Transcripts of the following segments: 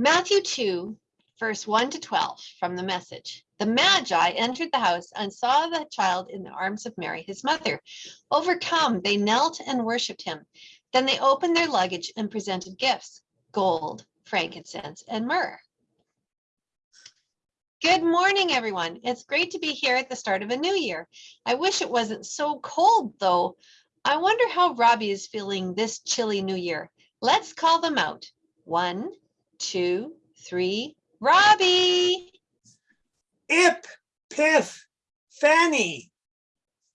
Matthew 2, verse 1 to 12 from the message. The Magi entered the house and saw the child in the arms of Mary, his mother. Overcome, they knelt and worshiped him. Then they opened their luggage and presented gifts gold, frankincense, and myrrh. Good morning, everyone. It's great to be here at the start of a new year. I wish it wasn't so cold, though. I wonder how Robbie is feeling this chilly new year. Let's call them out. One, two, three. Robbie! Ip, piff, fanny.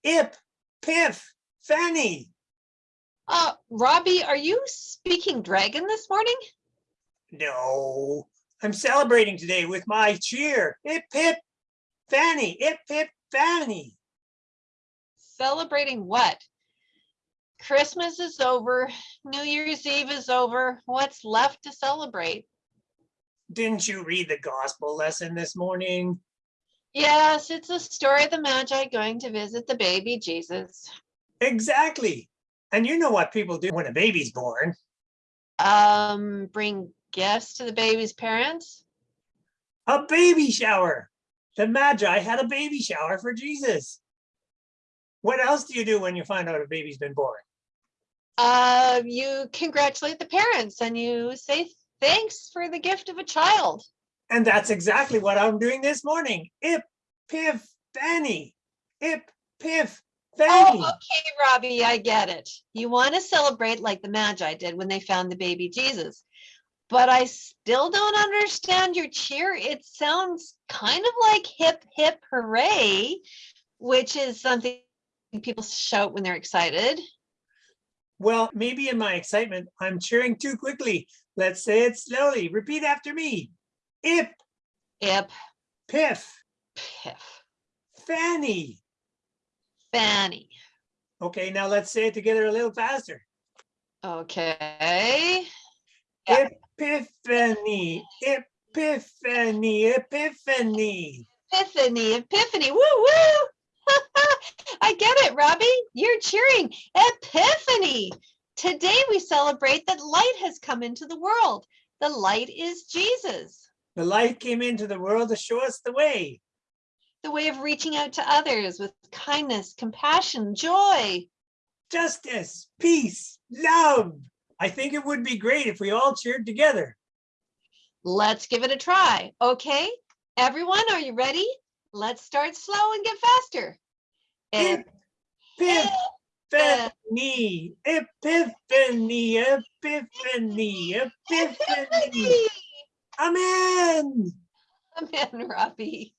Ip, piff, fanny. Uh, Robbie, are you speaking dragon this morning? No, I'm celebrating today with my cheer. Ip, pip, fanny. Ip, pip, fanny. Celebrating what? Christmas is over. New Year's Eve is over. What's left to celebrate? Didn't you read the gospel lesson this morning? Yes, it's the story of the Magi going to visit the baby Jesus. Exactly. And you know what people do when a baby's born. Um, bring gifts to the baby's parents. A baby shower. The Magi had a baby shower for Jesus. What else do you do when you find out a baby's been born? Uh, you congratulate the parents and you say thanks for the gift of a child. And that's exactly what I'm doing this morning. Ip, piff, fanny. Ip, piff, fanny. Oh, okay, Robbie, I get it. You want to celebrate like the Magi did when they found the baby Jesus. But I still don't understand your cheer. It sounds kind of like hip, hip, hooray, which is something people shout when they're excited. Well, maybe in my excitement, I'm cheering too quickly. Let's say it slowly. Repeat after me. Ip, Ip, piff, piff, fanny. fanny. Okay, now let's say it together a little faster. Okay. Yeah. Epiphany, epiphany, epiphany. Epiphany, epiphany, woo woo. I get it, Robbie. You're cheering. Epiphany. Today we celebrate that light has come into the world. The light is Jesus, The light came into the world to show us the way. the way of reaching out to others with kindness, compassion, joy. Justice, peace, love. I think it would be great if we all cheered together. Let's give it a try. Okay, everyone, are you ready? Let's start slow and get faster. Ep- Epiphany, epiphany, epiphany, epiphany. Amen. Amen, Robbie.